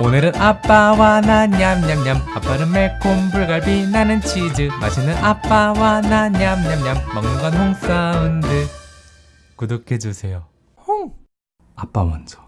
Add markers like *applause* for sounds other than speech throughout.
오늘은 아빠와 나 냠냠냠. 아빠는 매콤 불갈비 나는 치즈. 맛있는 아빠와 나 냠냠냠. 먹는 건 홍사운드. 구독해주세요. 홍! 아빠 먼저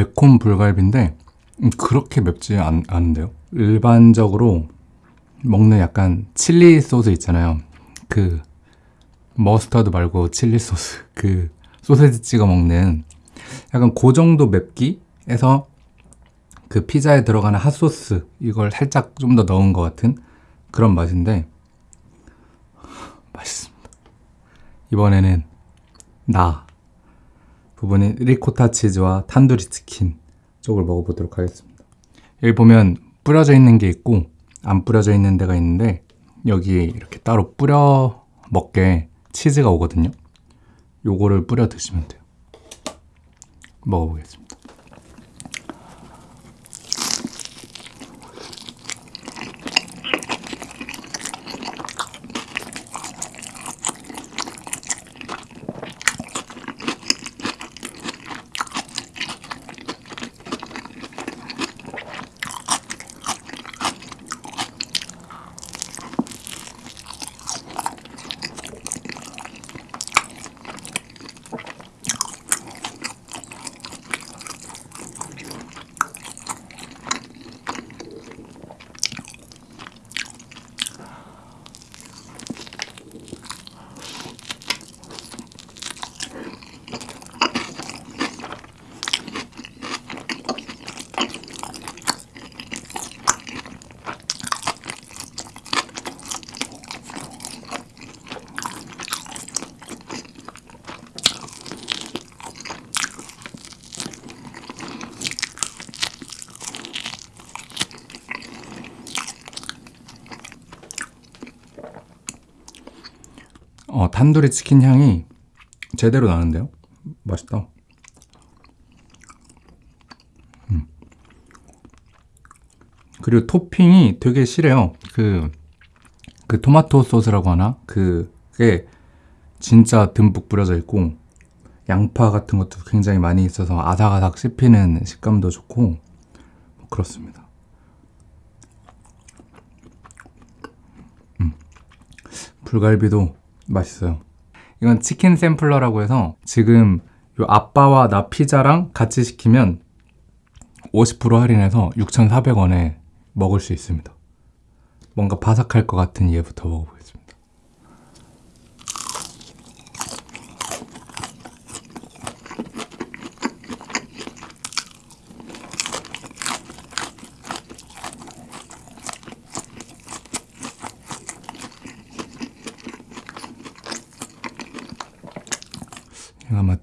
매콤 불갈비인데 음, 그렇게 맵지 않, 않은데요. 일반적으로 먹는 약간 칠리 소스 있잖아요. 그 머스터드 말고 칠리 소스. 그 소세지 찍어 먹는 약간 그 정도 맵기에서 그 피자에 들어가는 핫소스 이걸 살짝 좀 더 넣은 것 같은 그런 맛인데 맛있습니다. 이번에는 나 부분인 리코타 치즈와 탄두리 치킨 쪽을 먹어보도록 하겠습니다. 여기 보면 뿌려져 있는 게 있고 안 뿌려져 있는 데가 있는데 여기에 이렇게 따로 뿌려 먹게 치즈가 오거든요. 요거를 뿌려 드시면 돼요. 먹어보겠습니다 어, 탄두리 치킨 향이 제대로 나는데요? 맛있다. 음. 그리고 토핑이 되게 실해요. 그, 그 토마토 소스라고 하나? 그게 진짜 듬뿍 뿌려져 있고, 양파 같은 것도 굉장히 많이 있어서 아삭아삭 씹히는 식감도 좋고, 뭐 그렇습니다. 음. 불갈비도 맛있어요 이건 치킨 샘플러라고 해서 지금 요 아빠와 나 피자랑 같이 시키면 50% 할인해서 6,400원에 먹을 수 있습니다 뭔가 바삭할 것 같은 얘부터 먹어보겠습니다. 이거 아마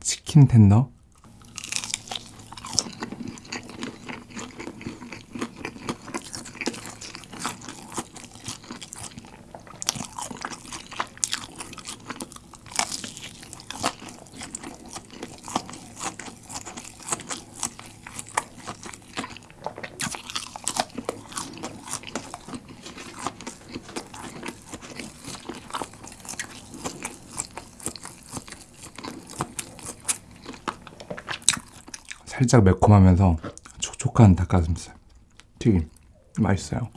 치킨 텐더? 살짝 매콤하면서 촉촉한 닭가슴살 튀김 맛있어요.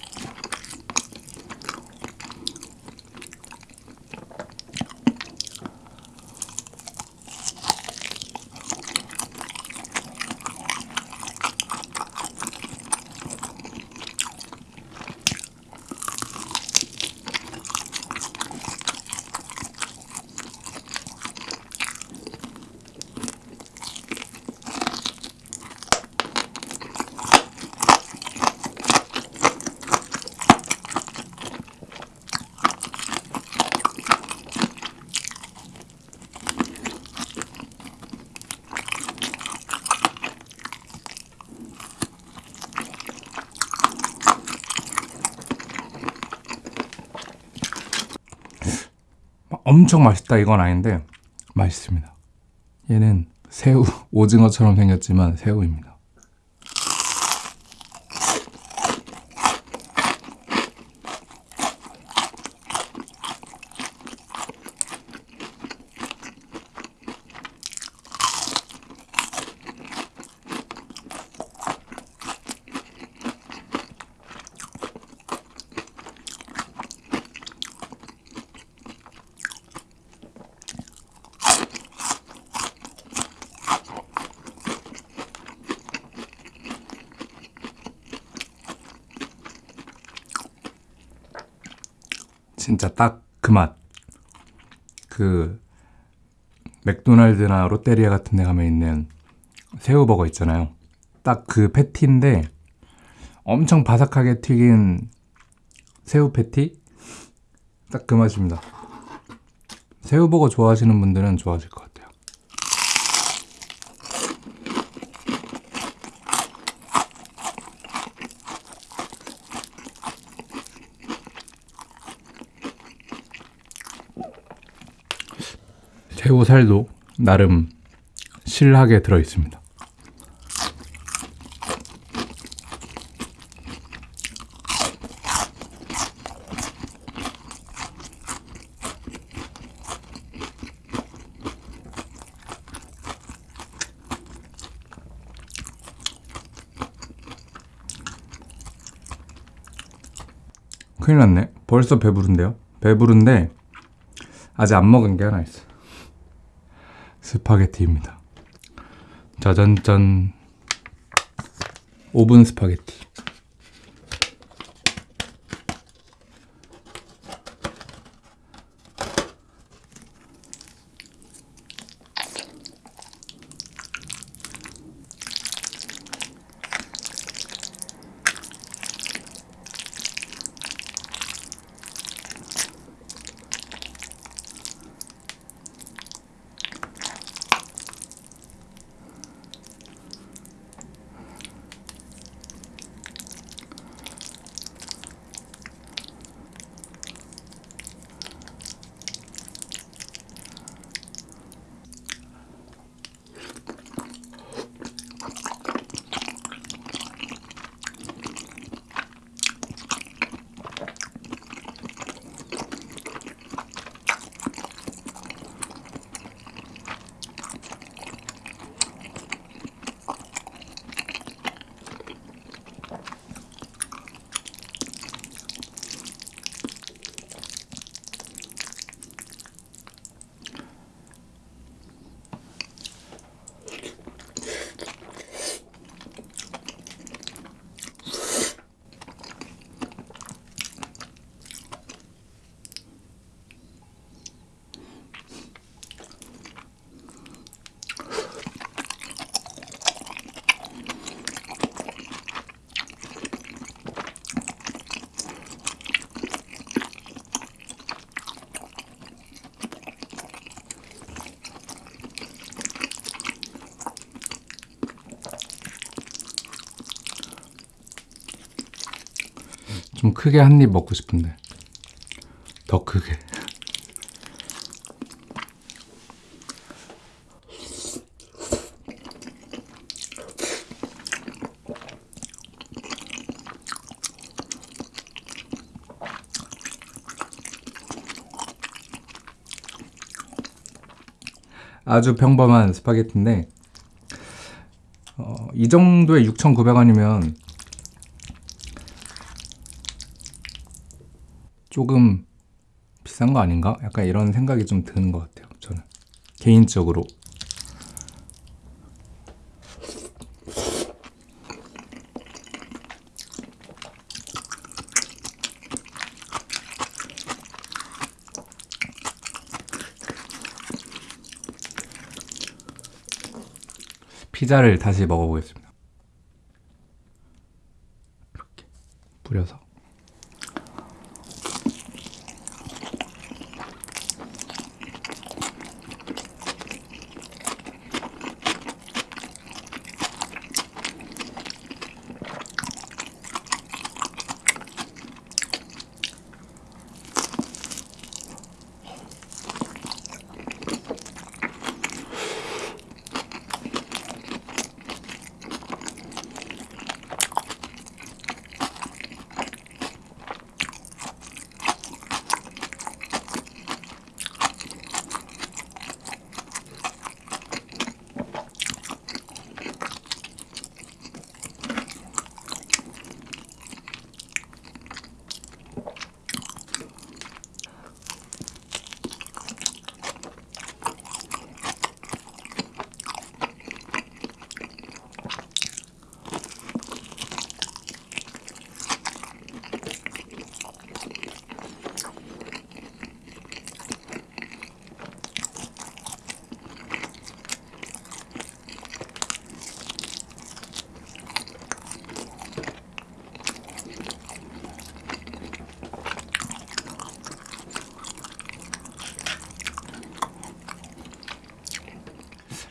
엄청 맛있다 이건 아닌데 맛있습니다. 얘는 새우 오징어처럼 생겼지만 새우입니다. 진짜 딱 그 맛. 그 맥도날드나 롯데리아 같은 데 가면 있는 새우버거 있잖아요. 딱 그 패티인데 엄청 바삭하게 튀긴 새우 패티? 딱 그 맛입니다. 새우버거 좋아하시는 분들은 좋아하실 것 같아요. 새우 살도 나름 실하게 들어 있습니다. 큰일 났네. 벌써 배부른데요? 배부른데 아직 안 먹은 게 하나 있어. 스파게티입니다. 짜잔짠. 오븐 스파게티. 좀 크게 한 입 먹고 싶은데. 더 크게. 아주 평범한 스파게티인데 어, 이 정도의 6,900원이면 조금 비싼 거 아닌가? 약간 이런 생각이 좀 드는 것 같아요. 저는 개인적으로. 피자를 다시 먹어보겠습니다.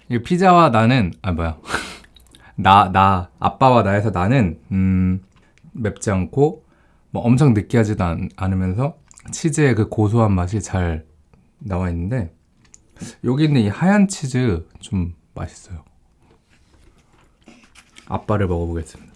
이 피자와 나는 아 뭐야 *laughs* 나 나 아빠와 나에서 나는 음 맵지 않고 뭐 엄청 느끼하지도 않, 않으면서 치즈의 그 고소한 맛이 잘 나와 있는데 여기 있는 이 하얀 치즈 좀 맛있어요. 아빠를 먹어보겠습니다.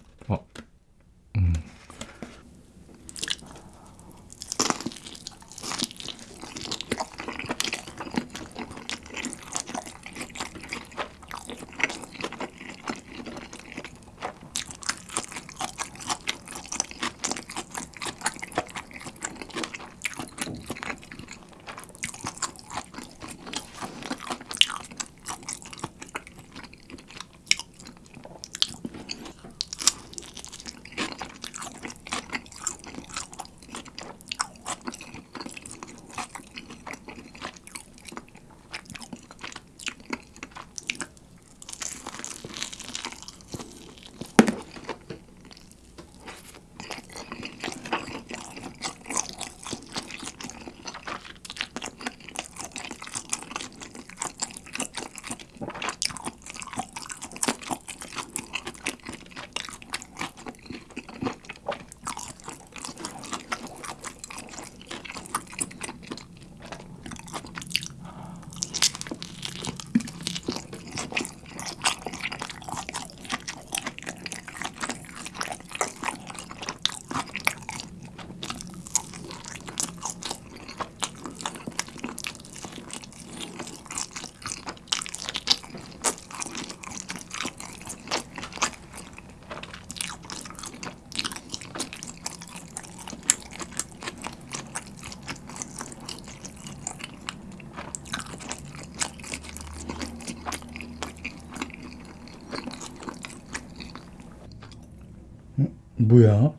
뭐야?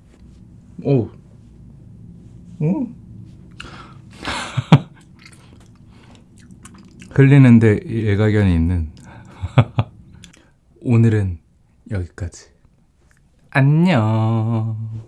오. 어? *laughs* 흘리는데 일가견이 있는 *laughs* 오늘은 여기까지 안녕